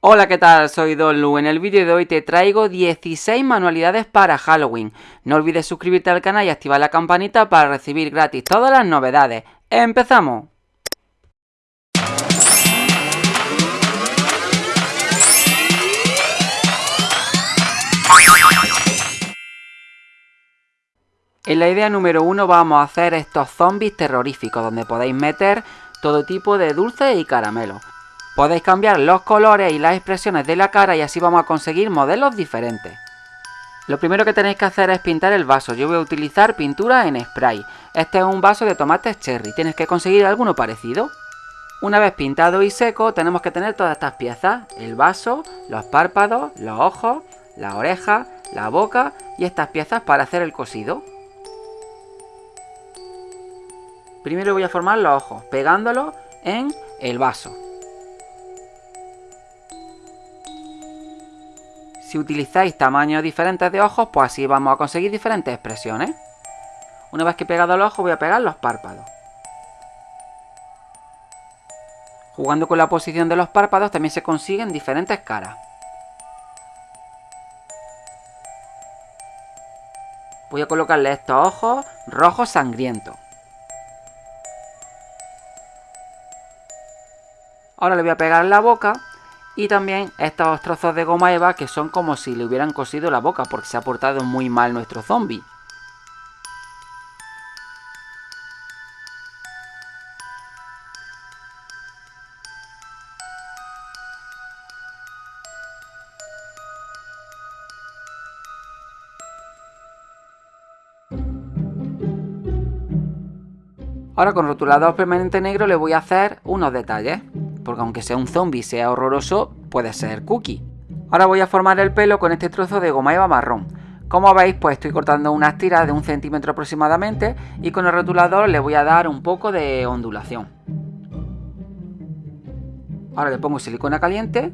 Hola, ¿qué tal? Soy Don Lu. En el vídeo de hoy te traigo 16 manualidades para Halloween. No olvides suscribirte al canal y activar la campanita para recibir gratis todas las novedades. ¡Empezamos! En la idea número uno vamos a hacer estos zombies terroríficos donde podéis meter todo tipo de dulces y caramelos. Podéis cambiar los colores y las expresiones de la cara y así vamos a conseguir modelos diferentes. Lo primero que tenéis que hacer es pintar el vaso. Yo voy a utilizar pintura en spray. Este es un vaso de tomates cherry. Tienes que conseguir alguno parecido. Una vez pintado y seco, tenemos que tener todas estas piezas. El vaso, los párpados, los ojos, la oreja, la boca y estas piezas para hacer el cosido. Primero voy a formar los ojos, pegándolos en el vaso. Si utilizáis tamaños diferentes de ojos, pues así vamos a conseguir diferentes expresiones. Una vez que he pegado el ojo, voy a pegar los párpados. Jugando con la posición de los párpados también se consiguen diferentes caras. Voy a colocarle estos ojos rojos sangrientos. Ahora le voy a pegar la boca y también estos trozos de goma eva que son como si le hubieran cosido la boca porque se ha portado muy mal nuestro zombie. Ahora con rotulador permanente negro le voy a hacer unos detalles porque aunque sea un zombie sea horroroso, puede ser cookie. Ahora voy a formar el pelo con este trozo de goma eva marrón. Como veis, pues estoy cortando unas tiras de un centímetro aproximadamente y con el rotulador le voy a dar un poco de ondulación. Ahora le pongo silicona caliente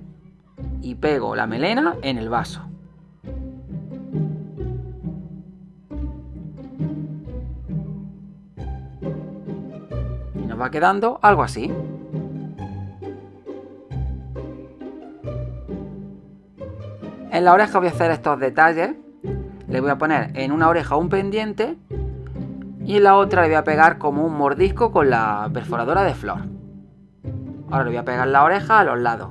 y pego la melena en el vaso. Y nos va quedando algo así. En la oreja voy a hacer estos detalles. Le voy a poner en una oreja un pendiente y en la otra le voy a pegar como un mordisco con la perforadora de flor. Ahora le voy a pegar la oreja a los lados.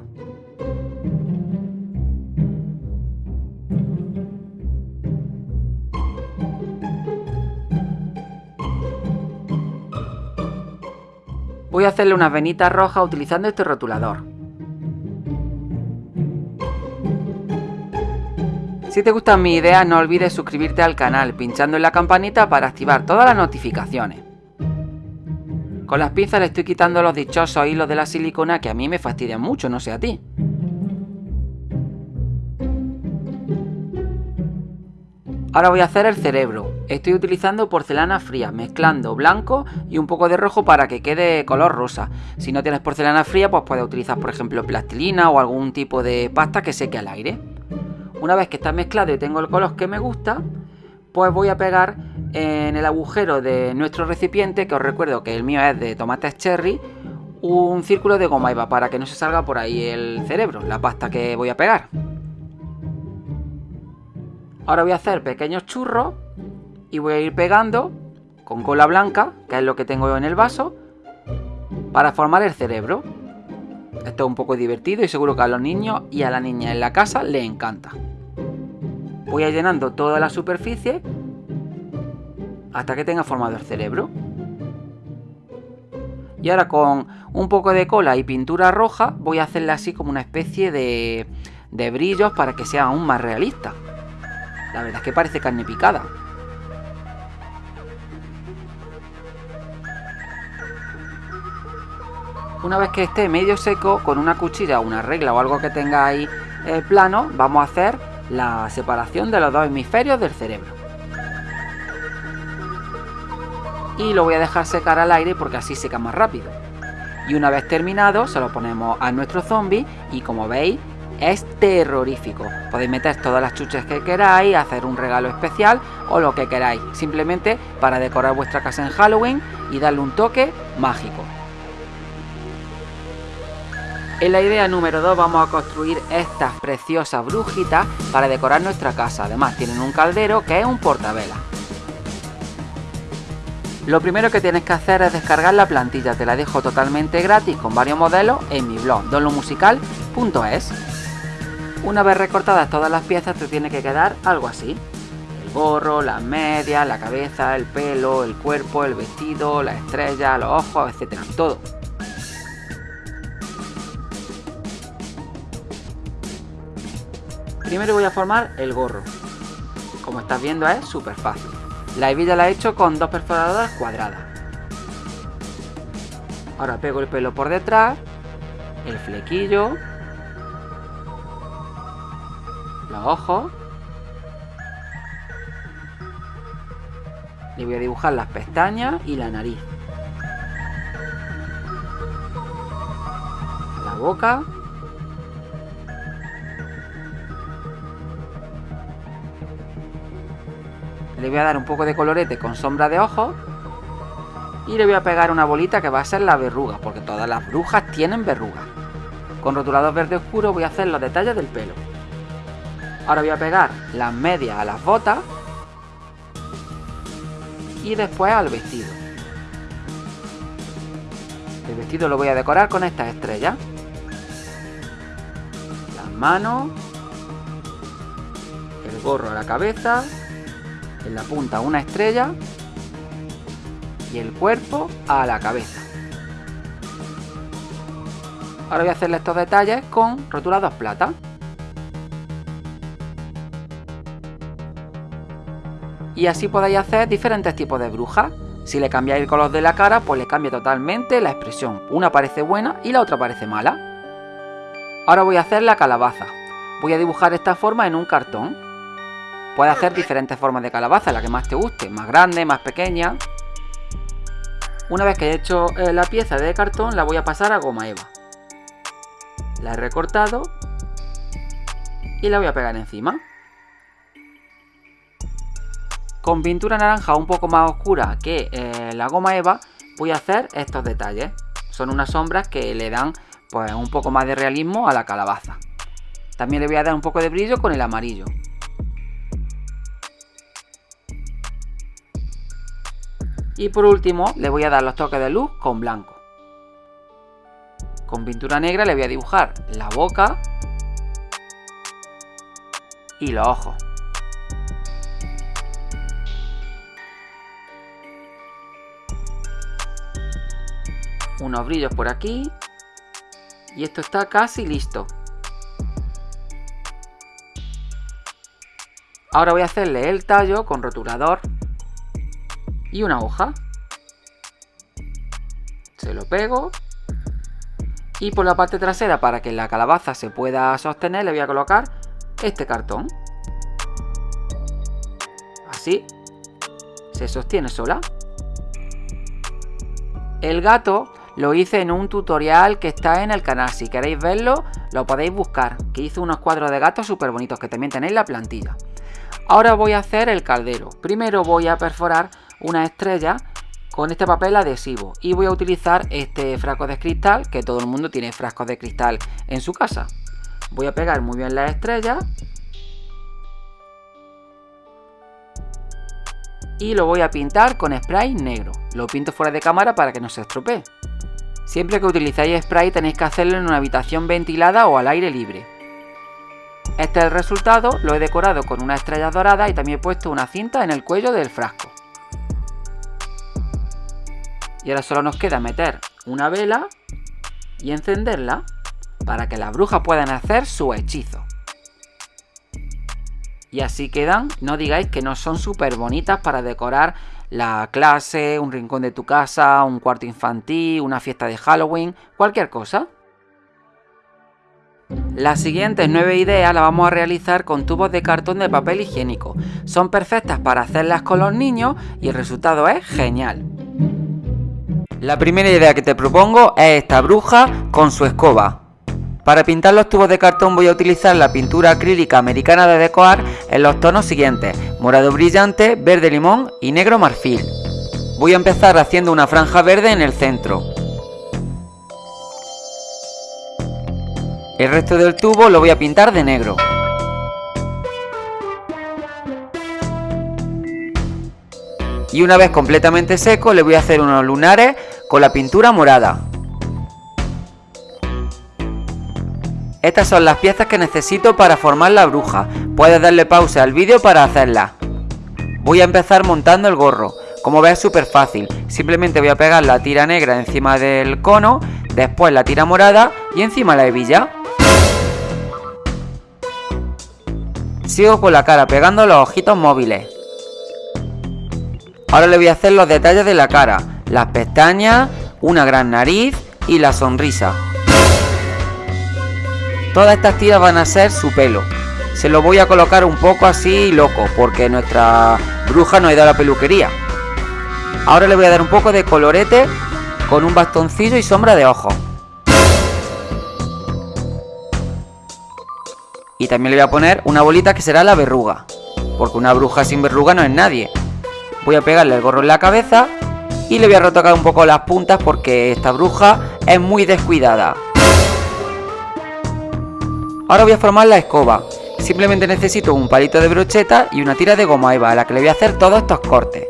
Voy a hacerle unas venitas rojas utilizando este rotulador. Si te gustan mis ideas no olvides suscribirte al canal pinchando en la campanita para activar todas las notificaciones. Con las pinzas le estoy quitando los dichosos hilos de la silicona que a mí me fastidian mucho, no sé a ti. Ahora voy a hacer el cerebro. Estoy utilizando porcelana fría, mezclando blanco y un poco de rojo para que quede color rosa. Si no tienes porcelana fría, pues puedes utilizar por ejemplo plastilina o algún tipo de pasta que seque al aire. Una vez que está mezclado y tengo el color que me gusta, pues voy a pegar en el agujero de nuestro recipiente, que os recuerdo que el mío es de tomates cherry, un círculo de goma eva para que no se salga por ahí el cerebro, la pasta que voy a pegar. Ahora voy a hacer pequeños churros y voy a ir pegando con cola blanca, que es lo que tengo en el vaso, para formar el cerebro. Esto es un poco divertido y seguro que a los niños y a la niña en la casa les encanta. Voy a llenando toda la superficie hasta que tenga formado el cerebro. Y ahora con un poco de cola y pintura roja voy a hacerle así como una especie de, de brillos para que sea aún más realista. La verdad es que parece carne picada. Una vez que esté medio seco, con una cuchilla, una regla o algo que tengáis eh, plano, vamos a hacer la separación de los dos hemisferios del cerebro. Y lo voy a dejar secar al aire porque así seca más rápido. Y una vez terminado se lo ponemos a nuestro zombie y como veis es terrorífico. Podéis meter todas las chuches que queráis, hacer un regalo especial o lo que queráis. Simplemente para decorar vuestra casa en Halloween y darle un toque mágico. En la idea número 2 vamos a construir estas preciosas brujitas para decorar nuestra casa. Además tienen un caldero que es un portavela. Lo primero que tienes que hacer es descargar la plantilla, te la dejo totalmente gratis con varios modelos en mi blog donlomusical.es. Una vez recortadas todas las piezas te tiene que quedar algo así. El gorro, las medias, la cabeza, el pelo, el cuerpo, el vestido, la estrella, los ojos, etcétera, todo. Primero voy a formar el gorro. Como estás viendo es súper fácil. La hebilla la he hecho con dos perforadoras cuadradas. Ahora pego el pelo por detrás, el flequillo, los ojos. Le voy a dibujar las pestañas y la nariz. La boca. Le voy a dar un poco de colorete con sombra de ojos. Y le voy a pegar una bolita que va a ser la verruga, porque todas las brujas tienen verrugas. Con rotulador verde oscuro voy a hacer los detalles del pelo. Ahora voy a pegar las medias a las botas. Y después al vestido. El vestido lo voy a decorar con estas estrellas. Las manos. El gorro a la cabeza en la punta una estrella y el cuerpo a la cabeza. Ahora voy a hacerle estos detalles con rotulados plata. Y así podéis hacer diferentes tipos de brujas. Si le cambiáis el color de la cara, pues le cambia totalmente la expresión. Una parece buena y la otra parece mala. Ahora voy a hacer la calabaza. Voy a dibujar esta forma en un cartón. Puedes hacer diferentes formas de calabaza, la que más te guste, más grande, más pequeña. Una vez que he hecho eh, la pieza de cartón, la voy a pasar a goma eva. La he recortado y la voy a pegar encima. Con pintura naranja un poco más oscura que eh, la goma eva, voy a hacer estos detalles. Son unas sombras que le dan pues, un poco más de realismo a la calabaza. También le voy a dar un poco de brillo con el amarillo. Y por último le voy a dar los toques de luz con blanco. Con pintura negra le voy a dibujar la boca y los ojos. Unos brillos por aquí. Y esto está casi listo. Ahora voy a hacerle el tallo con rotulador y una hoja. Se lo pego. Y por la parte trasera, para que la calabaza se pueda sostener, le voy a colocar este cartón. Así. Se sostiene sola. El gato lo hice en un tutorial que está en el canal. Si queréis verlo, lo podéis buscar. Que hice unos cuadros de gato súper bonitos, que también tenéis la plantilla. Ahora voy a hacer el caldero. Primero voy a perforar una estrella con este papel adhesivo. Y voy a utilizar este frasco de cristal que todo el mundo tiene frascos de cristal en su casa. Voy a pegar muy bien la estrella y lo voy a pintar con spray negro. Lo pinto fuera de cámara para que no se estropee. Siempre que utilizáis spray tenéis que hacerlo en una habitación ventilada o al aire libre. Este es el resultado, lo he decorado con una estrella dorada y también he puesto una cinta en el cuello del frasco. Y ahora solo nos queda meter una vela y encenderla para que las brujas puedan hacer su hechizo. Y así quedan, no digáis que no son súper bonitas para decorar la clase, un rincón de tu casa, un cuarto infantil, una fiesta de Halloween, cualquier cosa. Las siguientes nueve ideas las vamos a realizar con tubos de cartón de papel higiénico. Son perfectas para hacerlas con los niños y el resultado es genial. La primera idea que te propongo es esta bruja con su escoba. Para pintar los tubos de cartón voy a utilizar la pintura acrílica americana de decorar en los tonos siguientes, morado brillante, verde limón y negro marfil. Voy a empezar haciendo una franja verde en el centro. El resto del tubo lo voy a pintar de negro. Y una vez completamente seco le voy a hacer unos lunares con la pintura morada. Estas son las piezas que necesito para formar la bruja. Puedes darle pausa al vídeo para hacerla. Voy a empezar montando el gorro. Como ves es súper fácil. Simplemente voy a pegar la tira negra encima del cono, después la tira morada y encima la hebilla. Sigo con la cara pegando los ojitos móviles. Ahora le voy a hacer los detalles de la cara, las pestañas, una gran nariz y la sonrisa. Todas estas tiras van a ser su pelo. Se lo voy a colocar un poco así loco, porque nuestra bruja no ha ido a la peluquería. Ahora le voy a dar un poco de colorete con un bastoncillo y sombra de ojos. Y también le voy a poner una bolita que será la verruga, porque una bruja sin verruga no es nadie. Voy a pegarle el gorro en la cabeza y le voy a retocar un poco las puntas porque esta bruja es muy descuidada. Ahora voy a formar la escoba. Simplemente necesito un palito de brocheta y una tira de goma eva a la que le voy a hacer todos estos cortes.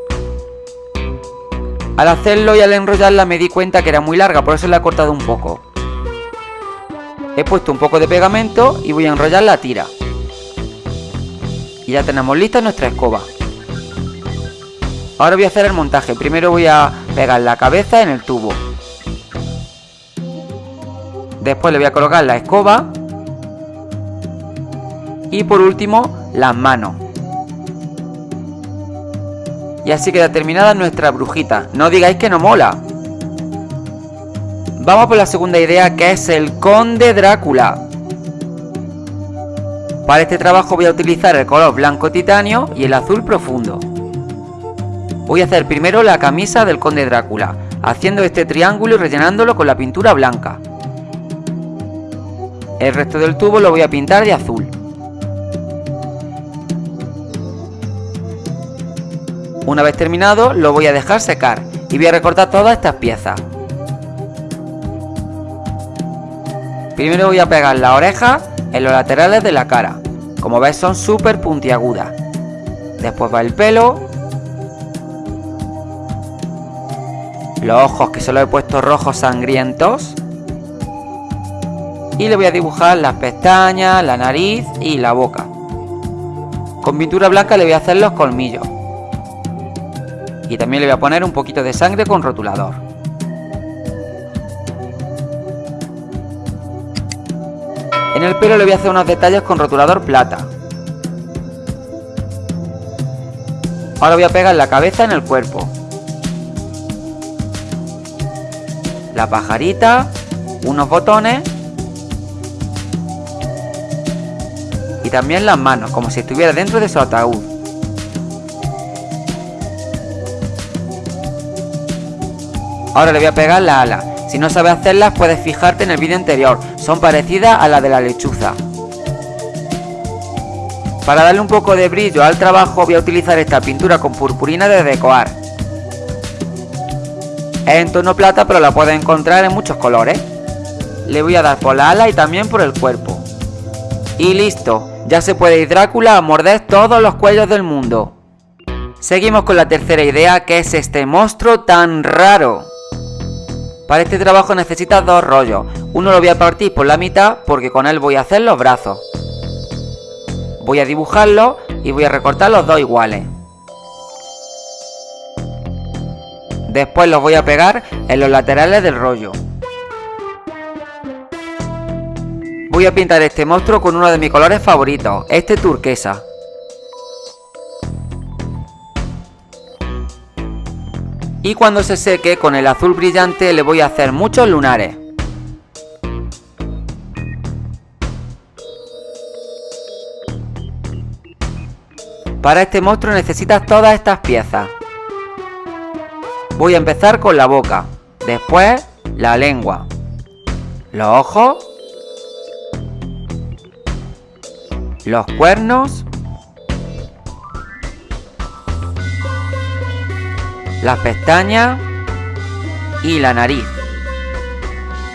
Al hacerlo y al enrollarla me di cuenta que era muy larga, por eso la he cortado un poco. He puesto un poco de pegamento y voy a enrollar la tira. Y ya tenemos lista nuestra escoba. Ahora voy a hacer el montaje. Primero voy a pegar la cabeza en el tubo. Después le voy a colocar la escoba. Y por último, las manos. Y así queda terminada nuestra brujita. No digáis que no mola. Vamos por la segunda idea que es el Conde Drácula. Para este trabajo voy a utilizar el color blanco titanio y el azul profundo. Voy a hacer primero la camisa del conde Drácula, haciendo este triángulo y rellenándolo con la pintura blanca. El resto del tubo lo voy a pintar de azul. Una vez terminado lo voy a dejar secar y voy a recortar todas estas piezas. Primero voy a pegar las orejas en los laterales de la cara. Como ves son súper puntiagudas. Después va el pelo, los ojos que solo he puesto rojos sangrientos. Y le voy a dibujar las pestañas, la nariz y la boca. Con pintura blanca le voy a hacer los colmillos. Y también le voy a poner un poquito de sangre con rotulador. En el pelo le voy a hacer unos detalles con rotulador plata. Ahora voy a pegar la cabeza en el cuerpo. La pajarita, unos botones y también las manos, como si estuviera dentro de su ataúd. Ahora le voy a pegar la ala. Si no sabes hacerlas puedes fijarte en el vídeo anterior, son parecidas a la de la lechuza. Para darle un poco de brillo al trabajo voy a utilizar esta pintura con purpurina de decoar. Es en tono plata pero la puedes encontrar en muchos colores. Le voy a dar por la ala y también por el cuerpo. Y listo, ya se puede ir Drácula a morder todos los cuellos del mundo. Seguimos con la tercera idea que es este monstruo tan raro. Para este trabajo necesitas dos rollos. Uno lo voy a partir por la mitad porque con él voy a hacer los brazos. Voy a dibujarlo y voy a recortar los dos iguales. Después los voy a pegar en los laterales del rollo. Voy a pintar este monstruo con uno de mis colores favoritos, este turquesa. Y cuando se seque con el azul brillante le voy a hacer muchos lunares. Para este monstruo necesitas todas estas piezas. Voy a empezar con la boca, después la lengua, los ojos, los cuernos, las pestañas y la nariz.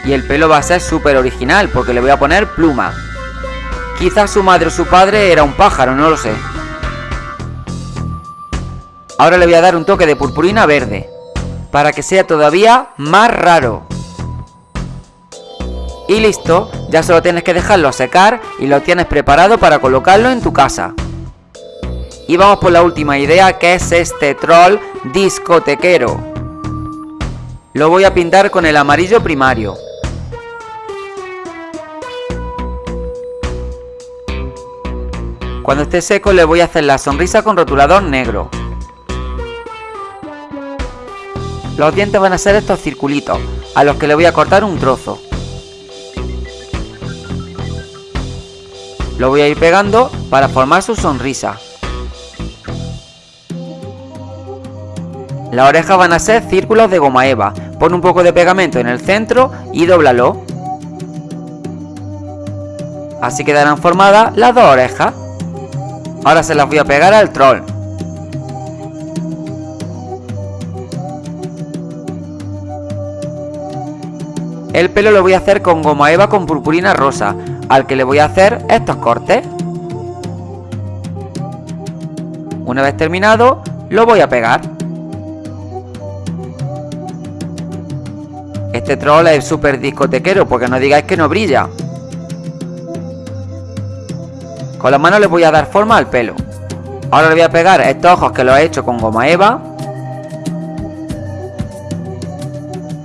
Y el pelo va a ser súper original porque le voy a poner pluma. Quizás su madre o su padre era un pájaro, no lo sé. Ahora le voy a dar un toque de purpurina verde, para que sea todavía más raro. Y listo, ya solo tienes que dejarlo secar y lo tienes preparado para colocarlo en tu casa. Y vamos por la última idea que es este troll discotequero. Lo voy a pintar con el amarillo primario. Cuando esté seco le voy a hacer la sonrisa con rotulador negro. Los dientes van a ser estos circulitos, a los que le voy a cortar un trozo. Lo voy a ir pegando para formar su sonrisa. Las orejas van a ser círculos de goma eva. Pon un poco de pegamento en el centro y dóblalo. Así quedarán formadas las dos orejas. Ahora se las voy a pegar al troll. El pelo lo voy a hacer con goma eva con purpurina rosa, al que le voy a hacer estos cortes. Una vez terminado, lo voy a pegar. Este troll es súper discotequero, porque no digáis que no brilla. Con las manos le voy a dar forma al pelo. Ahora le voy a pegar estos ojos que los he hecho con goma eva.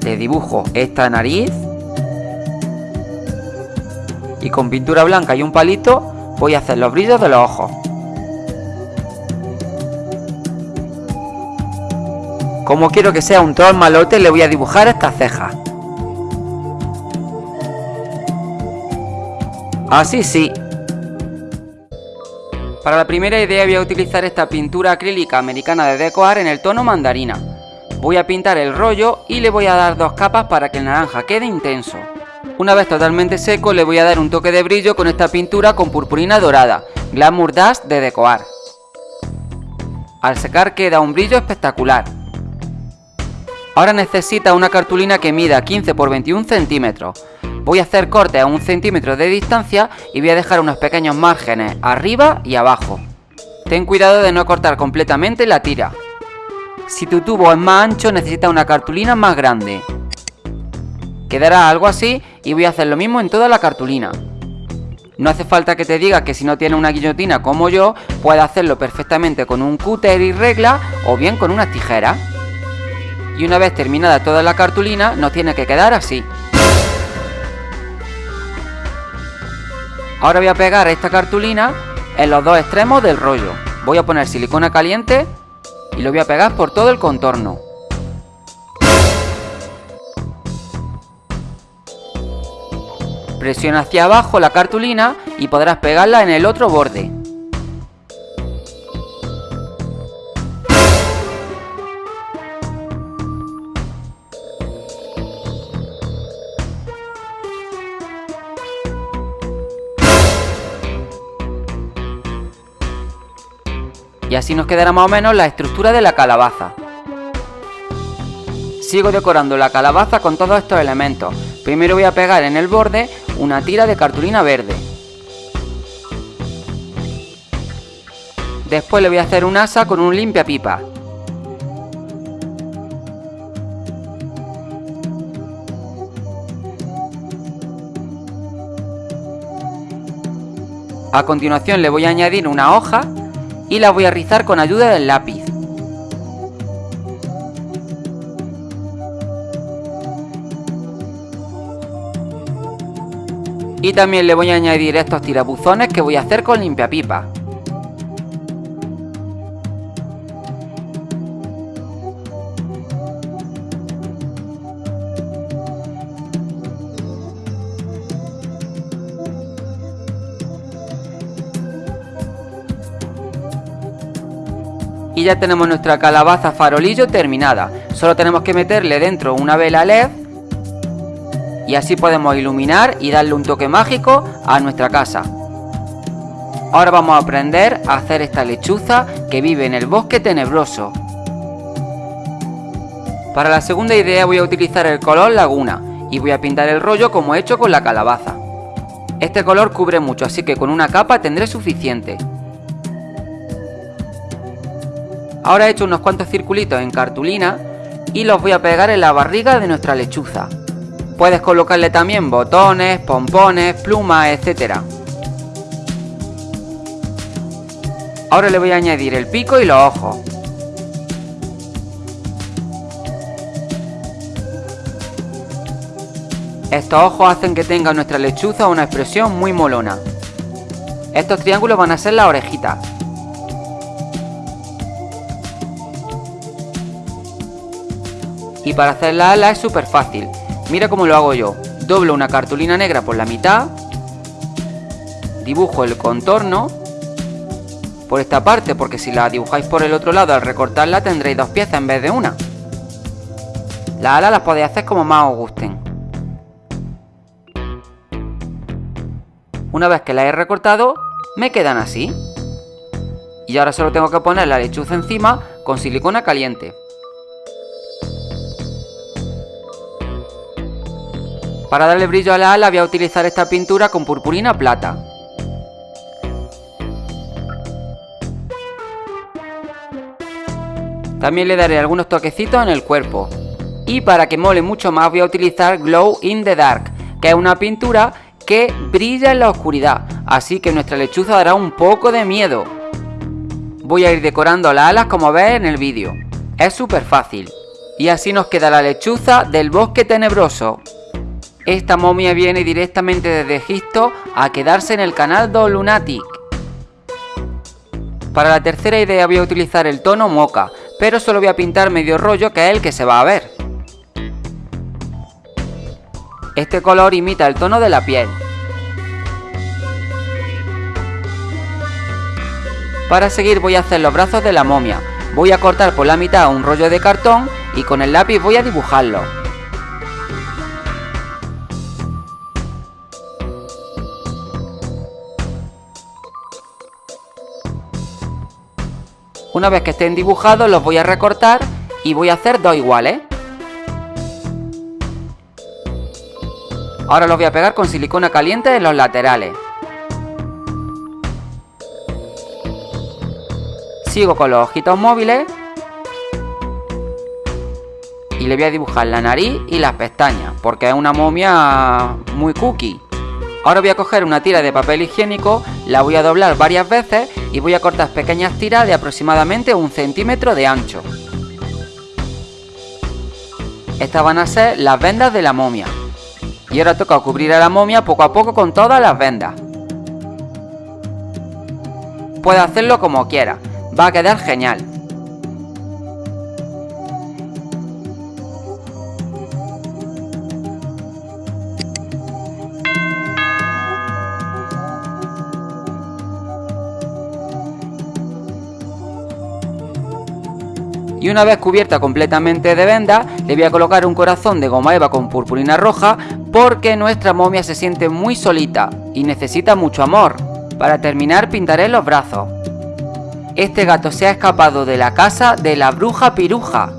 Le dibujo esta nariz y con pintura blanca y un palito voy a hacer los brillos de los ojos. Como quiero que sea un troll malote le voy a dibujar estas cejas. Así sí. Para la primera idea voy a utilizar esta pintura acrílica americana de decorar en el tono mandarina. Voy a pintar el rollo y le voy a dar dos capas para que el naranja quede intenso. Una vez totalmente seco le voy a dar un toque de brillo con esta pintura con purpurina dorada, Glamour Dust de Decoar. Al secar queda un brillo espectacular. Ahora necesita una cartulina que mida 15 x 21 centímetros. Voy a hacer cortes a un centímetro de distancia y voy a dejar unos pequeños márgenes arriba y abajo. Ten cuidado de no cortar completamente la tira. Si tu tubo es más ancho necesita una cartulina más grande. Quedará algo así y voy a hacer lo mismo en toda la cartulina. No hace falta que te diga que si no tienes una guillotina como yo, puedes hacerlo perfectamente con un cúter y regla o bien con unas tijeras. Y una vez terminada toda la cartulina, nos tiene que quedar así. Ahora voy a pegar esta cartulina en los dos extremos del rollo. Voy a poner silicona caliente y lo voy a pegar por todo el contorno. Presiona hacia abajo la cartulina y podrás pegarla en el otro borde. Y así nos quedará más o menos la estructura de la calabaza. Sigo decorando la calabaza con todos estos elementos. Primero voy a pegar en el borde una tira de cartulina verde. Después le voy a hacer un asa con un limpia pipa. A continuación le voy a añadir una hoja y la voy a rizar con ayuda del lápiz. Y también le voy a añadir estos tirabuzones que voy a hacer con limpiapipa. Y ya tenemos nuestra calabaza farolillo terminada. Solo tenemos que meterle dentro una vela LED y así podemos iluminar y darle un toque mágico a nuestra casa. Ahora vamos a aprender a hacer esta lechuza que vive en el bosque tenebroso. Para la segunda idea voy a utilizar el color laguna Y voy a pintar el rollo como he hecho con la calabaza. Este color cubre mucho, así que con una capa tendré suficiente. Ahora he hecho unos cuantos circulitos en cartulina y los voy a pegar en la barriga de nuestra lechuza. Puedes colocarle también botones, pompones, plumas, etc. Ahora le voy a añadir el pico y los ojos. Estos ojos hacen que tenga nuestra lechuza una expresión muy molona. Estos triángulos van a ser las orejitas. Y para hacer la ala es súper fácil. Mira cómo lo hago yo. Doblo una cartulina negra por la mitad. Dibujo el contorno. Por esta parte, porque si la dibujáis por el otro lado al recortarla tendréis dos piezas en vez de una. Las alas las podéis hacer como más os gusten. Una vez que las he recortado, me quedan así. Y ahora solo tengo que poner la lechuza encima con silicona caliente. Para darle brillo a la ala voy a utilizar esta pintura con purpurina plata. También le daré algunos toquecitos en el cuerpo. Y para que mole mucho más voy a utilizar Glow in the Dark, que es una pintura que brilla en la oscuridad, así que nuestra lechuza dará un poco de miedo. Voy a ir decorando las alas como ves en el vídeo. Es súper fácil. Y así nos queda la lechuza del bosque tenebroso. Esta momia viene directamente desde Egipto a quedarse en el canal Do Lunatic. Para la tercera idea voy a utilizar el tono moca, pero solo voy a pintar medio rollo que es el que se va a ver. Este color imita el tono de la piel. Para seguir voy a hacer los brazos de la momia. Voy a cortar por la mitad un rollo de cartón y con el lápiz voy a dibujarlo. Una vez que estén dibujados los voy a recortar y voy a hacer dos iguales. Ahora los voy a pegar con silicona caliente en los laterales. Sigo con los ojitos móviles. Y le voy a dibujar la nariz y las pestañas, porque es una momia muy cookie. Ahora voy a coger una tira de papel higiénico, la voy a doblar varias veces y voy a cortar pequeñas tiras de aproximadamente un centímetro de ancho. Estas van a ser las vendas de la momia. Y ahora toca cubrir a la momia poco a poco con todas las vendas. Puedes hacerlo como quieras, va a quedar genial. Y una vez cubierta completamente de venda le voy a colocar un corazón de goma eva con purpurina roja porque nuestra momia se siente muy solita y necesita mucho amor. Para terminar pintaré los brazos. Este gato se ha escapado de la casa de la bruja piruja.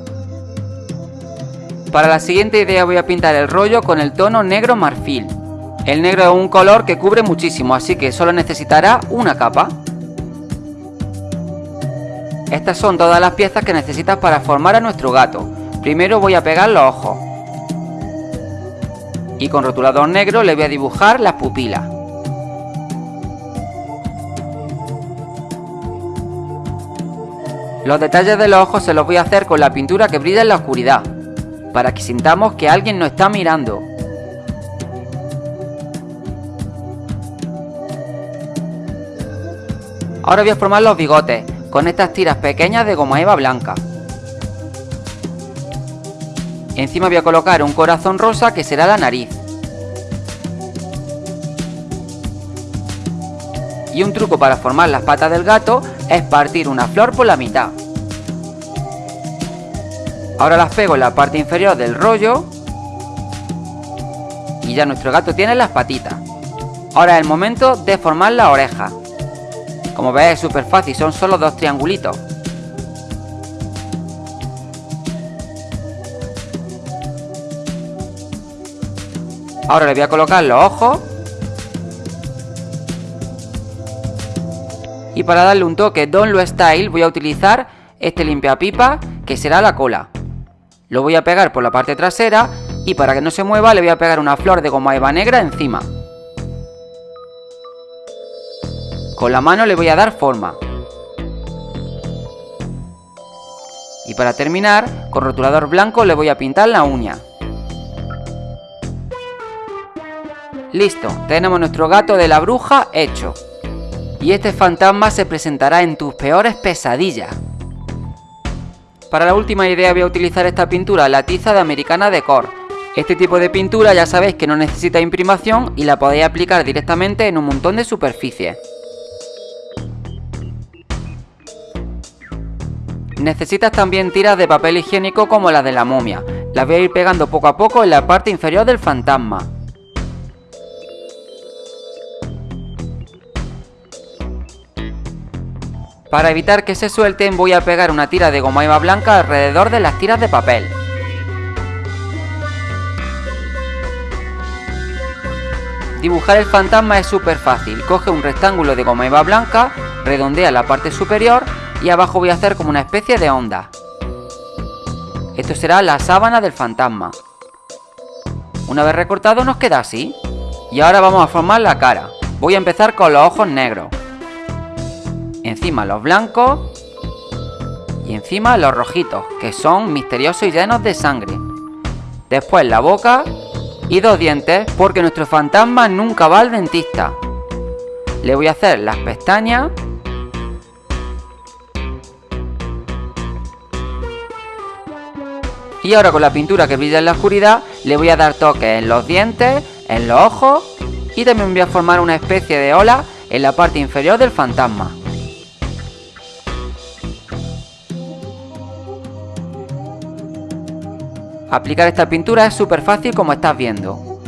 Para la siguiente idea voy a pintar el rollo con el tono negro marfil. El negro es un color que cubre muchísimo, así que solo necesitará una capa. Estas son todas las piezas que necesitas para formar a nuestro gato. Primero voy a pegar los ojos. Y con rotulador negro le voy a dibujar las pupilas. Los detalles de los ojos se los voy a hacer con la pintura que brilla en la oscuridad, para que sintamos que alguien nos está mirando. Ahora voy a formar los bigotes, con estas tiras pequeñas de goma eva blanca. Encima voy a colocar un corazón rosa que será la nariz. Y un truco para formar las patas del gato es partir una flor por la mitad. Ahora las pego en la parte inferior del rollo. Y ya nuestro gato tiene las patitas. Ahora es el momento de formar la oreja. Como ves es súper fácil, son solo dos triangulitos. Ahora le voy a colocar los ojos. Y para darle un toque Don Lo Style voy a utilizar este limpiapipa que será la cola. Lo voy a pegar por la parte trasera y para que no se mueva le voy a pegar una flor de goma eva negra encima. Con la mano le voy a dar forma. Y para terminar, con rotulador blanco le voy a pintar la uña. Listo, tenemos nuestro gato de la bruja hecho. Y este fantasma se presentará en tus peores pesadillas. Para la última idea voy a utilizar esta pintura, la tiza de Americana Decor. Este tipo de pintura ya sabéis que no necesita imprimación y la podéis aplicar directamente en un montón de superficies. Necesitas también tiras de papel higiénico como las de la momia. Las voy a ir pegando poco a poco en la parte inferior del fantasma. Para evitar que se suelten voy a pegar una tira de goma eva blanca alrededor de las tiras de papel. Dibujar el fantasma es súper fácil, coge un rectángulo de goma eva blanca, redondea la parte superior y abajo voy a hacer como una especie de onda. Esto será la sábana del fantasma. Una vez recortado nos queda así. Y ahora vamos a formar la cara. Voy a empezar con los ojos negros encima los blancos y encima los rojitos, que son misteriosos y llenos de sangre. Después la boca y dos dientes, porque nuestro fantasma nunca va al dentista. Le voy a hacer las pestañas. Y ahora con la pintura que brilla en la oscuridad, le voy a dar toques en los dientes, en los ojos y también voy a formar una especie de ola en la parte inferior del fantasma. Aplicar esta pintura es súper fácil como estás viendo.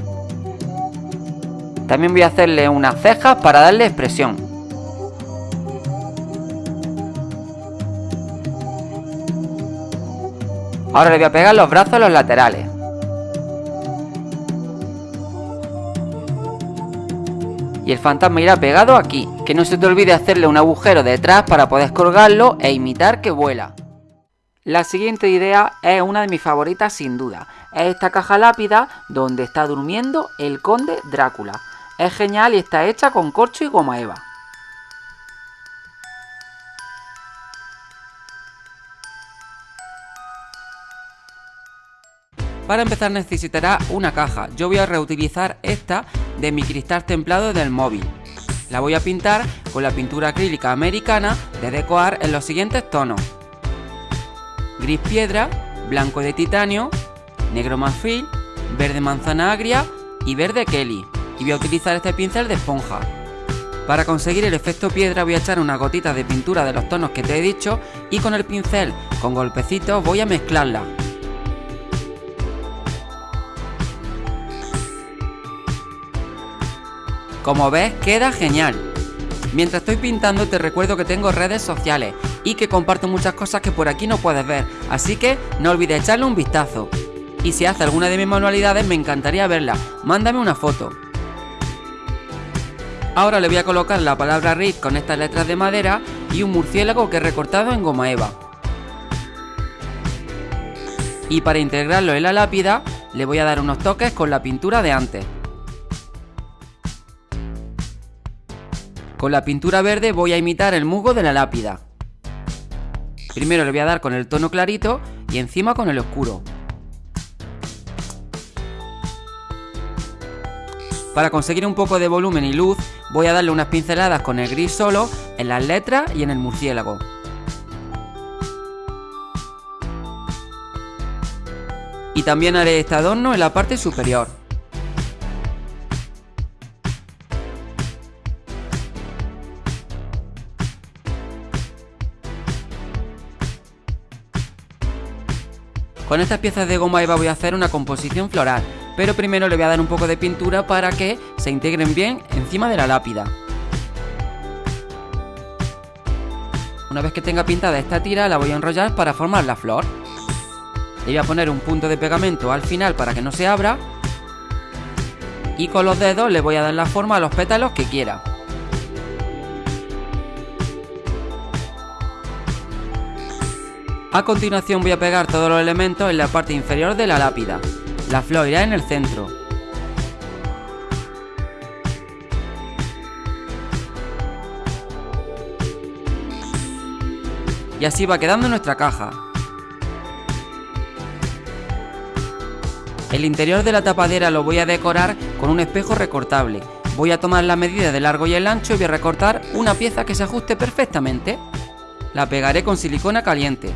También voy a hacerle unas cejas para darle expresión. Ahora le voy a pegar los brazos a los laterales. Y el fantasma irá pegado aquí. Que no se te olvide hacerle un agujero detrás para poder colgarlo e imitar que vuela. La siguiente idea es una de mis favoritas sin duda. Es esta caja lápida donde está durmiendo el conde Drácula. Es genial y está hecha con corcho y goma eva. Para empezar necesitará una caja. Yo voy a reutilizar esta de mi cristal templado del móvil. La voy a pintar con la pintura acrílica americana de Decoar en los siguientes tonos gris piedra, blanco de titanio, negro marfil, verde manzana agria y verde Kelly. Y voy a utilizar este pincel de esponja. Para conseguir el efecto piedra voy a echar una gotita de pintura de los tonos que te he dicho y con el pincel con golpecitos voy a mezclarla. Como ves queda genial. Mientras estoy pintando te recuerdo que tengo redes sociales y que comparto muchas cosas que por aquí no puedes ver, así que no olvides echarle un vistazo. Y si hace alguna de mis manualidades me encantaría verla, mándame una foto. Ahora le voy a colocar la palabra RIP con estas letras de madera y un murciélago que he recortado en goma eva. Y para integrarlo en la lápida le voy a dar unos toques con la pintura de antes. Con la pintura verde voy a imitar el musgo de la lápida. Primero le voy a dar con el tono clarito y encima con el oscuro. Para conseguir un poco de volumen y luz, voy a darle unas pinceladas con el gris solo en las letras y en el murciélago. Y también haré este adorno en la parte superior. Con estas piezas de goma eva voy a hacer una composición floral, pero primero le voy a dar un poco de pintura para que se integren bien encima de la lápida. Una vez que tenga pintada esta tira la voy a enrollar para formar la flor. Le voy a poner un punto de pegamento al final para que no se abra. y con los dedos le voy a dar la forma a los pétalos que quiera. A continuación voy a pegar todos los elementos en la parte inferior de la lápida. La flor irá en el centro. Y así va quedando nuestra caja. El interior de la tapadera lo voy a decorar con un espejo recortable. Voy a tomar la medida de largo y el ancho y voy a recortar una pieza que se ajuste perfectamente. La pegaré con silicona caliente.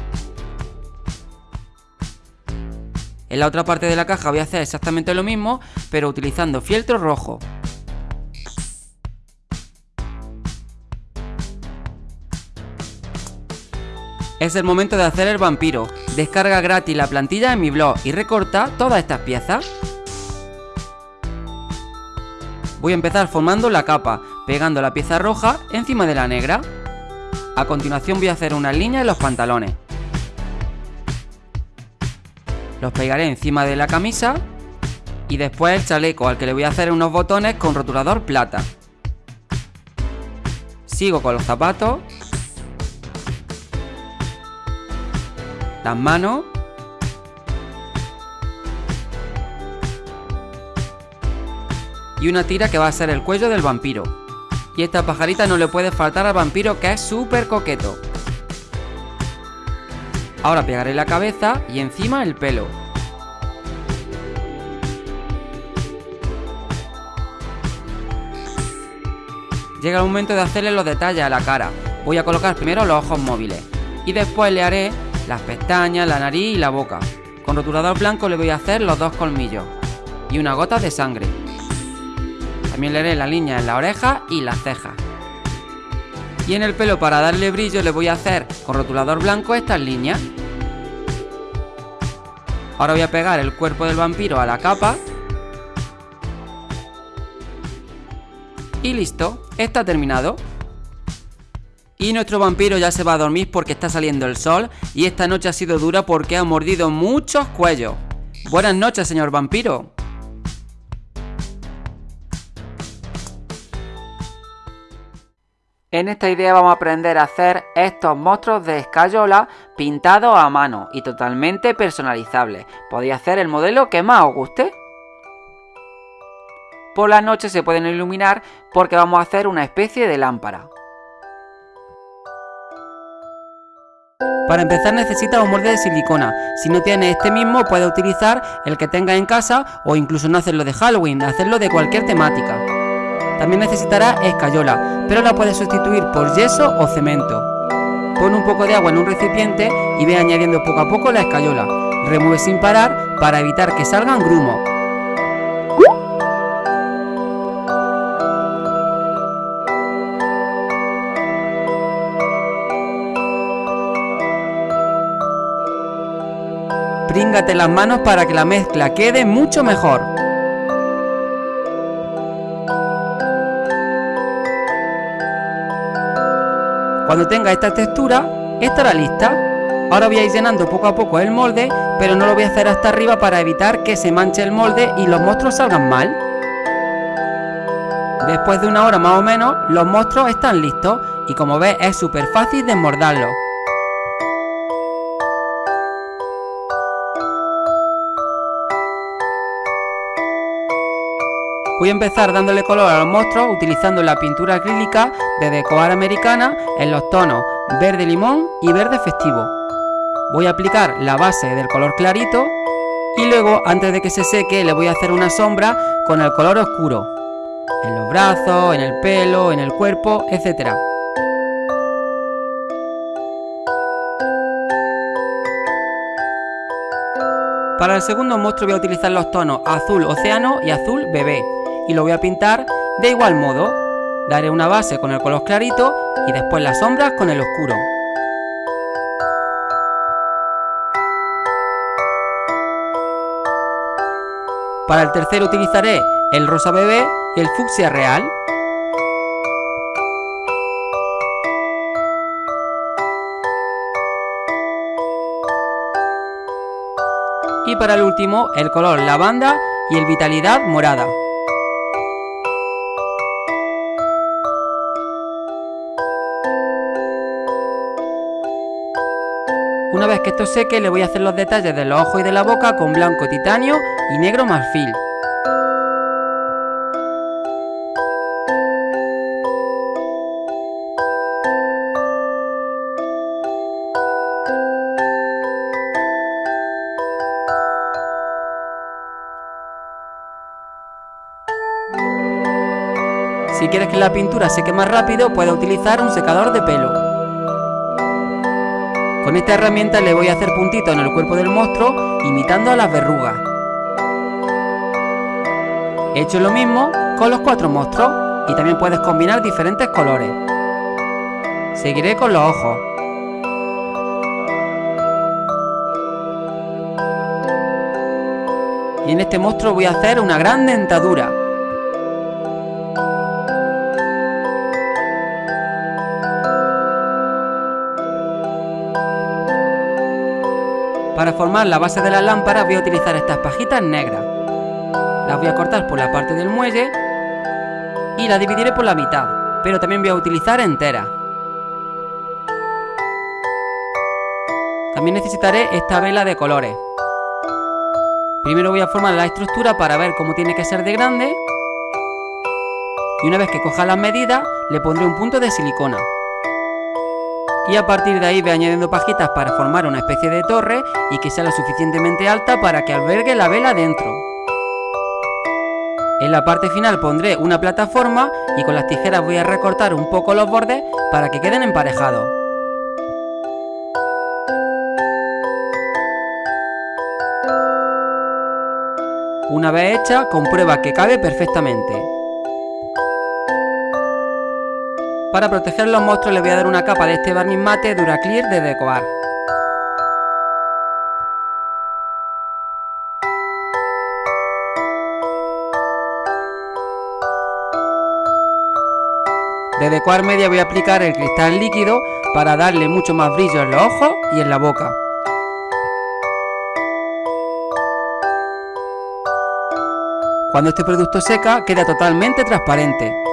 En la otra parte de la caja voy a hacer exactamente lo mismo, pero utilizando fieltro rojo. Es el momento de hacer el vampiro. Descarga gratis la plantilla en mi blog y recorta todas estas piezas. Voy a empezar formando la capa, pegando la pieza roja encima de la negra. A continuación voy a hacer una línea en los pantalones. Los pegaré encima de la camisa y después el chaleco al que le voy a hacer unos botones con rotulador plata. Sigo con los zapatos. Las manos. Y una tira que va a ser el cuello del vampiro. Y esta pajarita no le puede faltar al vampiro que es súper coqueto. Ahora pegaré la cabeza y encima el pelo. Llega el momento de hacerle los detalles a la cara. Voy a colocar primero los ojos móviles y después le haré las pestañas, la nariz y la boca. Con rotulador blanco le voy a hacer los dos colmillos y una gota de sangre. También le haré la línea en la oreja y las cejas. Y en el pelo para darle brillo le voy a hacer con rotulador blanco estas líneas. Ahora voy a pegar el cuerpo del vampiro a la capa. Y listo, está terminado. Y nuestro vampiro ya se va a dormir porque está saliendo el sol y esta noche ha sido dura porque ha mordido muchos cuellos. Buenas noches, señor vampiro. En esta idea vamos a aprender a hacer estos monstruos de escayola pintados a mano y totalmente personalizables. Podéis hacer el modelo que más os guste. Por la noche se pueden iluminar porque vamos a hacer una especie de lámpara. Para empezar necesitas un molde de silicona. Si no tienes este mismo puedes utilizar el que tengas en casa o incluso no hacerlo de Halloween, hacerlo de cualquier temática. También necesitarás escayola, pero la puedes sustituir por yeso o cemento. Pon un poco de agua en un recipiente y ve añadiendo poco a poco la escayola. Remueve sin parar para evitar que salgan grumos. Príngate las manos para que la mezcla quede mucho mejor. Cuando tenga esta textura, estará lista. Ahora voy a ir llenando poco a poco el molde, pero no lo voy a hacer hasta arriba para evitar que se manche el molde y los monstruos salgan mal. Después de una hora más o menos, los monstruos están listos y como ves es súper fácil desmordarlos. Voy a empezar dándole color a los monstruos utilizando la pintura acrílica de Decoar Americana en los tonos verde limón y verde festivo. Voy a aplicar la base del color clarito y luego antes de que se seque le voy a hacer una sombra con el color oscuro. En los brazos, en el pelo, en el cuerpo, etc. Para el segundo monstruo voy a utilizar los tonos azul océano y azul bebé y lo voy a pintar de igual modo. Daré una base con el color clarito y después las sombras con el oscuro. Para el tercero utilizaré el rosa bebé y el fucsia real. Y para el último el color lavanda y el vitalidad morada. Que esto seque le voy a hacer los detalles de los ojos y de la boca con blanco titanio y negro marfil. Si quieres que la pintura seque más rápido, puedes utilizar un secador de pelo. Con esta herramienta le voy a hacer puntitos en el cuerpo del monstruo, imitando a las verrugas. He hecho lo mismo con los cuatro monstruos y también puedes combinar diferentes colores. Seguiré con los ojos. Y en este monstruo voy a hacer una gran dentadura. Para formar la base de la lámpara voy a utilizar estas pajitas negras. Las voy a cortar por la parte del muelle y la dividiré por la mitad, pero también voy a utilizar enteras. También necesitaré esta vela de colores. Primero voy a formar la estructura para ver cómo tiene que ser de grande. Y una vez que coja las medidas, le pondré un punto de silicona y a partir de ahí voy añadiendo pajitas para formar una especie de torre y que sea lo suficientemente alta para que albergue la vela dentro. En la parte final pondré una plataforma y con las tijeras voy a recortar un poco los bordes para que queden emparejados. Una vez hecha, comprueba que cabe perfectamente. Para proteger los monstruos le voy a dar una capa de este barniz mate Duraclear de Decoar. De Decoar Media voy a aplicar el cristal líquido para darle mucho más brillo en los ojos y en la boca. Cuando este producto seca queda totalmente transparente.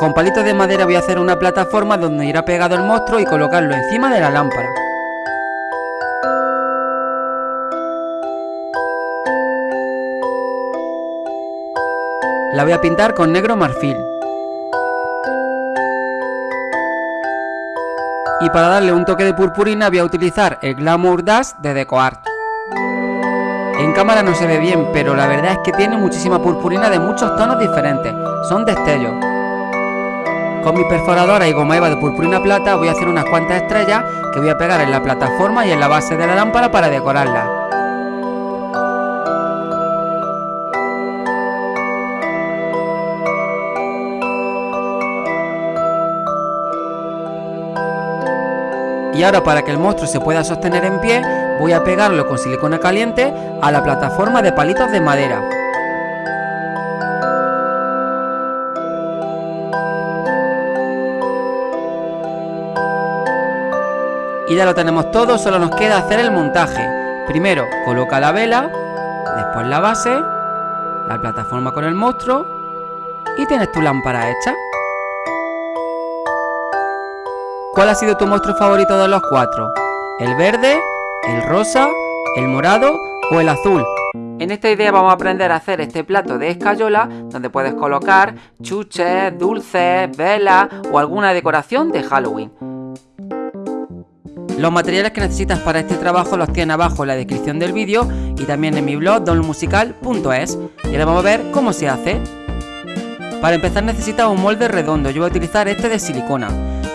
Con palitos de madera voy a hacer una plataforma donde irá pegado el monstruo y colocarlo encima de la lámpara. La voy a pintar con negro marfil. Y para darle un toque de purpurina voy a utilizar el Glamour Dash de DecoArt. En cámara no se ve bien, pero la verdad es que tiene muchísima purpurina de muchos tonos diferentes. Son destellos. Con mi perforadora y goma eva de purpurina plata voy a hacer unas cuantas estrellas que voy a pegar en la plataforma y en la base de la lámpara para decorarla. Y ahora para que el monstruo se pueda sostener en pie, voy a pegarlo con silicona caliente a la plataforma de palitos de madera. Y ya lo tenemos todo, solo nos queda hacer el montaje. Primero coloca la vela, después la base, la plataforma con el monstruo y tienes tu lámpara hecha. ¿Cuál ha sido tu monstruo favorito de los cuatro? ¿El verde, el rosa, el morado o el azul? En esta idea vamos a aprender a hacer este plato de escayola donde puedes colocar chuches, dulces, velas o alguna decoración de Halloween. Los materiales que necesitas para este trabajo los tienes abajo en la descripción del vídeo y también en mi blog donmusical.es y ahora vamos a ver cómo se hace. Para empezar necesitas un molde redondo, yo voy a utilizar este de silicona.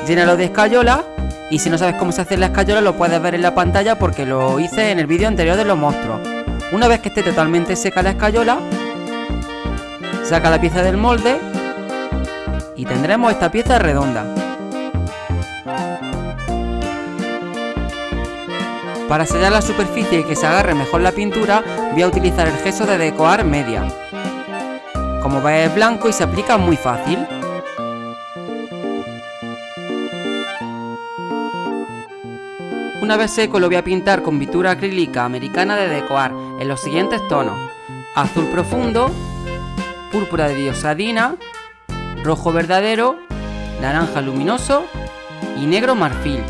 Llénalo de escayola y si no sabes cómo se hace la escayola lo puedes ver en la pantalla porque lo hice en el vídeo anterior de los monstruos. Una vez que esté totalmente seca la escayola, saca la pieza del molde y tendremos esta pieza redonda. Para sellar la superficie y que se agarre mejor la pintura, voy a utilizar el gesso de Decoar Media. Como ves es blanco y se aplica muy fácil. Una vez seco lo voy a pintar con pintura acrílica americana de Decoar en los siguientes tonos. Azul profundo, púrpura de diosadina, rojo verdadero, naranja luminoso y negro marfil.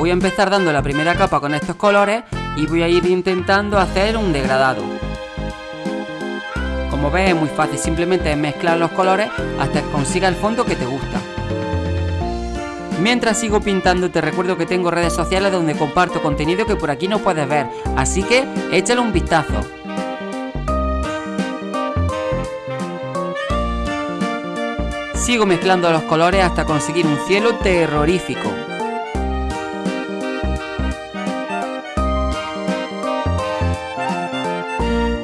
Voy a empezar dando la primera capa con estos colores y voy a ir intentando hacer un degradado. Como ves es muy fácil, simplemente mezclar los colores hasta que consiga el fondo que te gusta. Mientras sigo pintando te recuerdo que tengo redes sociales donde comparto contenido que por aquí no puedes ver, así que échale un vistazo. Sigo mezclando los colores hasta conseguir un cielo terrorífico.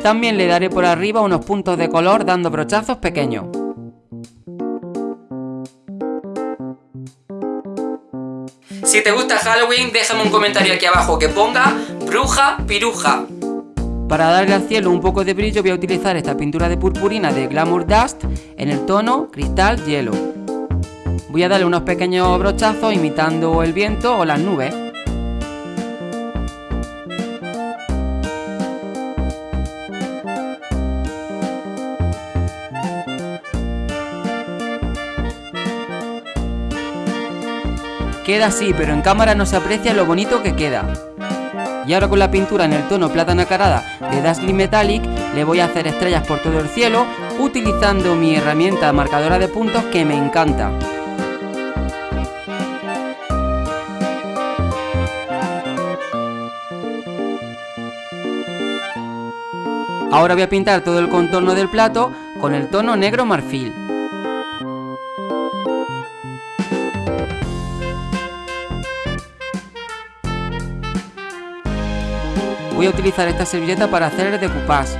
También le daré por arriba unos puntos de color dando brochazos pequeños. Si te gusta Halloween, déjame un comentario aquí abajo que ponga bruja piruja. Para darle al cielo un poco de brillo voy a utilizar esta pintura de purpurina de Glamour Dust en el tono cristal hielo. Voy a darle unos pequeños brochazos imitando el viento o las nubes. Queda así, pero en cámara no se aprecia lo bonito que queda. Y ahora con la pintura en el tono plata nacarada de Dazzling Metallic, le voy a hacer estrellas por todo el cielo, utilizando mi herramienta marcadora de puntos que me encanta. Ahora voy a pintar todo el contorno del plato con el tono negro marfil. Voy a utilizar esta servilleta para hacer el decoupage.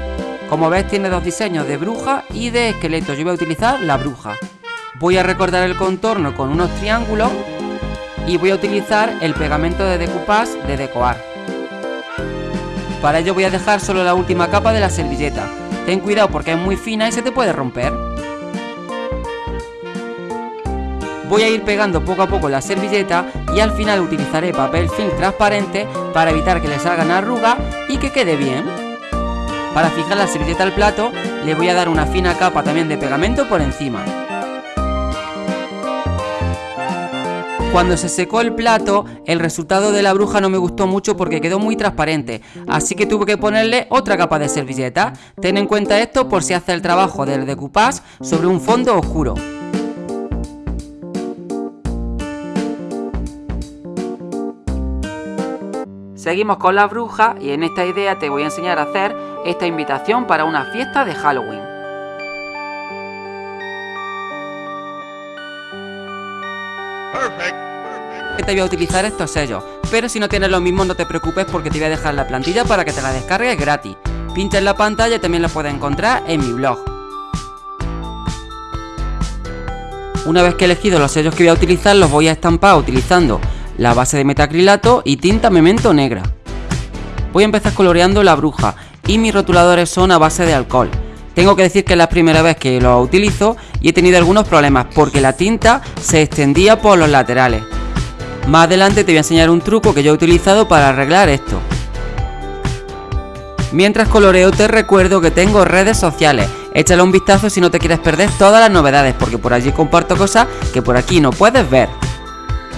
Como ves tiene dos diseños de bruja y de esqueleto. Yo voy a utilizar la bruja. Voy a recordar el contorno con unos triángulos y voy a utilizar el pegamento de decoupage de Decoar. Para ello voy a dejar solo la última capa de la servilleta. Ten cuidado porque es muy fina y se te puede romper. Voy a ir pegando poco a poco la servilleta y al final utilizaré papel film transparente para evitar que le salgan arrugas y que quede bien. Para fijar la servilleta al plato le voy a dar una fina capa también de pegamento por encima. Cuando se secó el plato, el resultado de la bruja no me gustó mucho porque quedó muy transparente, así que tuve que ponerle otra capa de servilleta. Ten en cuenta esto por si hace el trabajo del decoupage sobre un fondo oscuro. Seguimos con la bruja y en esta idea te voy a enseñar a hacer esta invitación para una fiesta de Halloween. Te voy a utilizar estos sellos, pero si no tienes lo mismo no te preocupes porque te voy a dejar la plantilla para que te la descargues gratis. Pincha en la pantalla y también la puedes encontrar en mi blog. Una vez que he elegido los sellos que voy a utilizar los voy a estampar utilizando la base de metacrilato y tinta memento negra. Voy a empezar coloreando la bruja y mis rotuladores son a base de alcohol. Tengo que decir que es la primera vez que lo utilizo y he tenido algunos problemas porque la tinta se extendía por los laterales. Más adelante te voy a enseñar un truco que yo he utilizado para arreglar esto. Mientras coloreo te recuerdo que tengo redes sociales, échale un vistazo si no te quieres perder todas las novedades porque por allí comparto cosas que por aquí no puedes ver.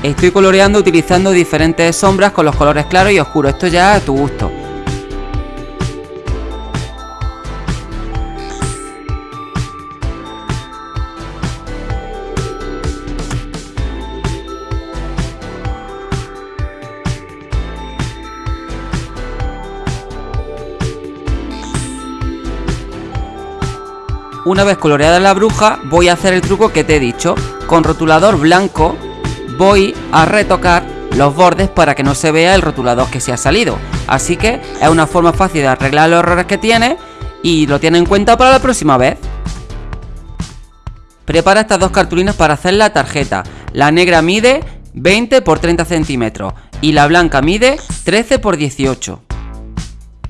Estoy coloreando utilizando diferentes sombras con los colores claros y oscuros, esto ya a tu gusto. Una vez coloreada la bruja, voy a hacer el truco que te he dicho. Con rotulador blanco voy a retocar los bordes para que no se vea el rotulador que se ha salido. Así que es una forma fácil de arreglar los errores que tiene y lo tiene en cuenta para la próxima vez. Prepara estas dos cartulinas para hacer la tarjeta. La negra mide 20 por 30 centímetros y la blanca mide 13 por 18.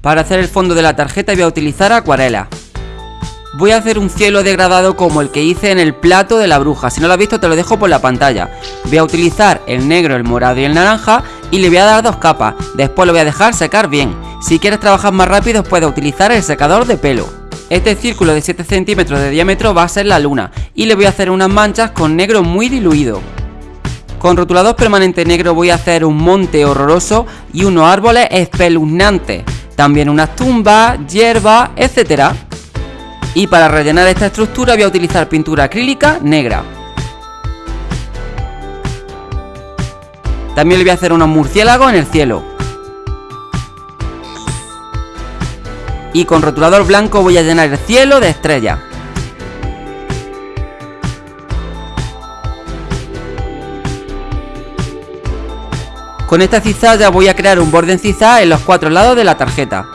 Para hacer el fondo de la tarjeta voy a utilizar acuarela. Voy a hacer un cielo degradado como el que hice en el plato de la bruja. Si no lo has visto te lo dejo por la pantalla. Voy a utilizar el negro, el morado y el naranja y le voy a dar dos capas. Después lo voy a dejar secar bien. Si quieres trabajar más rápido puedes utilizar el secador de pelo. Este círculo de 7 centímetros de diámetro va a ser la luna y le voy a hacer unas manchas con negro muy diluido. Con rotulador permanente negro voy a hacer un monte horroroso y unos árboles espeluznantes. También unas tumbas, hierbas, etc. Y para rellenar esta estructura voy a utilizar pintura acrílica negra. También le voy a hacer unos murciélagos en el cielo. Y con rotulador blanco voy a llenar el cielo de estrellas. Con esta cizalla voy a crear un borde en en los cuatro lados de la tarjeta.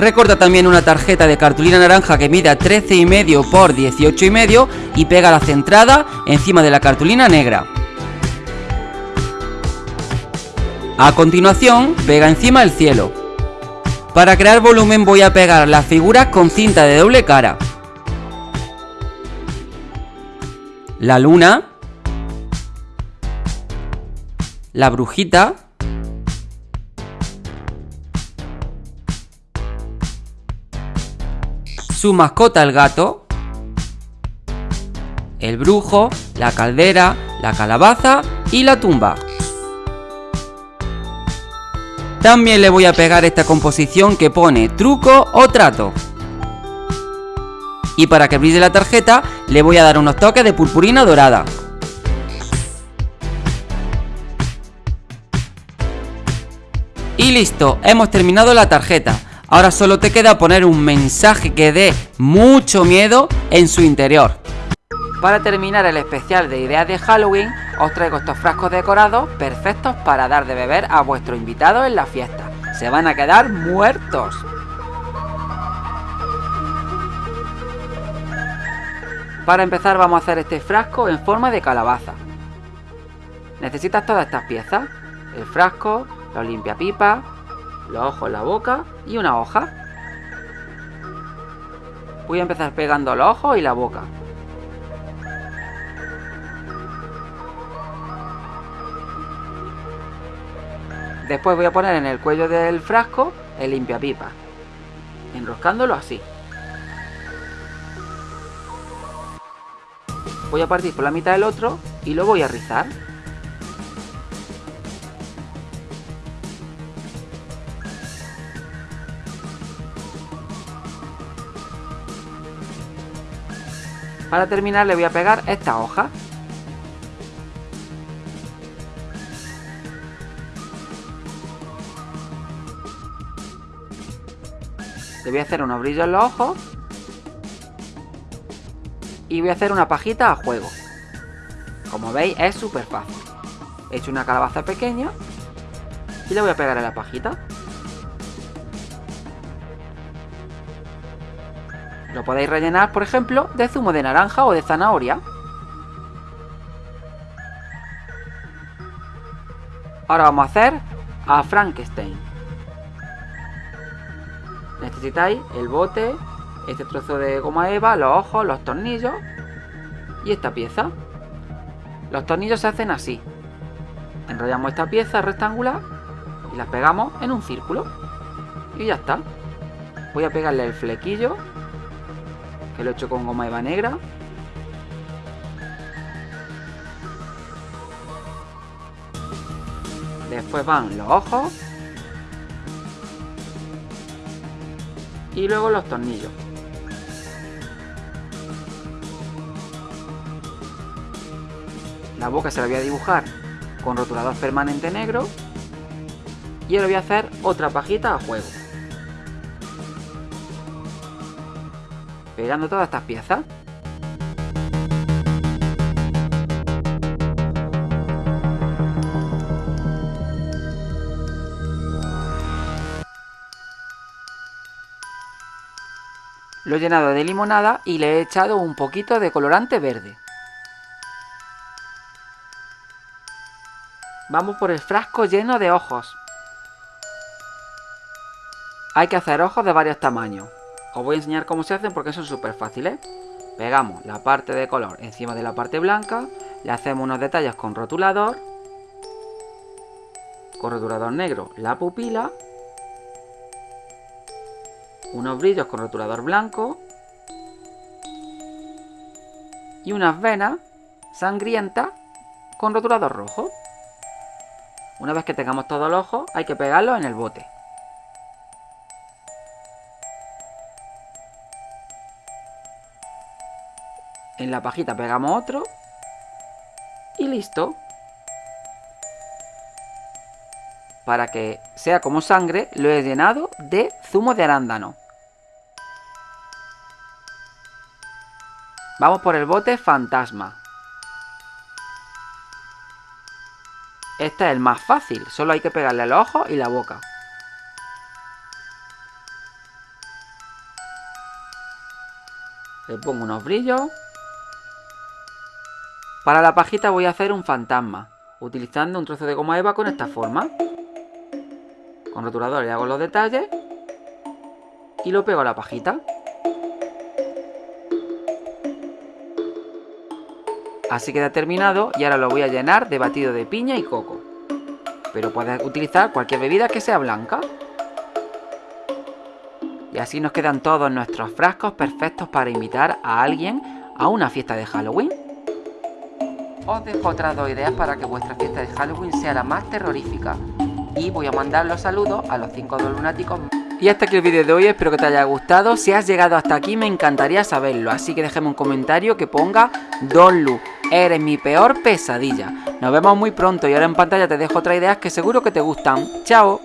Recorta también una tarjeta de cartulina naranja que mida 13,5 por 18,5 y pega la centrada encima de la cartulina negra. A continuación, pega encima el cielo. Para crear volumen voy a pegar las figuras con cinta de doble cara. La luna. La brujita. Su mascota el gato. El brujo, la caldera, la calabaza y la tumba. También le voy a pegar esta composición que pone truco o trato. Y para que brille la tarjeta le voy a dar unos toques de purpurina dorada. Y listo, hemos terminado la tarjeta. Ahora solo te queda poner un mensaje que dé mucho miedo en su interior. Para terminar el especial de ideas de Halloween, os traigo estos frascos decorados perfectos para dar de beber a vuestro invitado en la fiesta. Se van a quedar muertos. Para empezar vamos a hacer este frasco en forma de calabaza. Necesitas todas estas piezas. El frasco, los limpiapipas, los ojos, la boca y una hoja. Voy a empezar pegando los ojos y la boca. Después voy a poner en el cuello del frasco el limpiapipa, enroscándolo así. Voy a partir por la mitad del otro y lo voy a rizar. Para terminar le voy a pegar esta hoja. Le voy a hacer unos brillos en los ojos. Y voy a hacer una pajita a juego. Como veis es súper fácil. He hecho una calabaza pequeña. Y le voy a pegar en la pajita. Lo podéis rellenar, por ejemplo, de zumo de naranja o de zanahoria. Ahora vamos a hacer a Frankenstein necesitáis el bote, este trozo de goma eva, los ojos, los tornillos y esta pieza. Los tornillos se hacen así. Enrollamos esta pieza rectangular y la pegamos en un círculo. Y ya está. Voy a pegarle el flequillo, que lo he hecho con goma eva negra. Después van los ojos y luego los tornillos. La boca se la voy a dibujar con rotulador permanente negro y ahora voy a hacer otra pajita a juego. Pegando todas estas piezas. Lo he llenado de limonada y le he echado un poquito de colorante verde. Vamos por el frasco lleno de ojos. Hay que hacer ojos de varios tamaños. Os voy a enseñar cómo se hacen porque son súper fáciles. Pegamos la parte de color encima de la parte blanca, Le hacemos unos detalles con rotulador. Con rotulador negro la pupila. Unos brillos con rotulador blanco. Y unas venas sangrientas con rotulador rojo. Una vez que tengamos todos los ojos, hay que pegarlos en el bote. En la pajita pegamos otro. Y listo. Para que sea como sangre, lo he llenado de zumo de arándano. Vamos por el bote fantasma. Este es el más fácil, solo hay que pegarle los ojos y la boca. Le pongo unos brillos. Para la pajita voy a hacer un fantasma, utilizando un trozo de goma eva con esta forma. Con rotulador le hago los detalles y lo pego a la pajita. Así queda terminado y ahora lo voy a llenar de batido de piña y coco. Pero puedes utilizar cualquier bebida que sea blanca. Y así nos quedan todos nuestros frascos perfectos para invitar a alguien a una fiesta de Halloween. Os dejo otras dos ideas para que vuestra fiesta de Halloween sea la más terrorífica. Y voy a mandar los saludos a los 5 dos lunáticos. Y hasta aquí el vídeo de hoy, espero que te haya gustado. Si has llegado hasta aquí me encantaría saberlo, así que déjame un comentario que ponga Don Lu, eres mi peor pesadilla. Nos vemos muy pronto y ahora en pantalla te dejo otras ideas que seguro que te gustan. ¡Chao!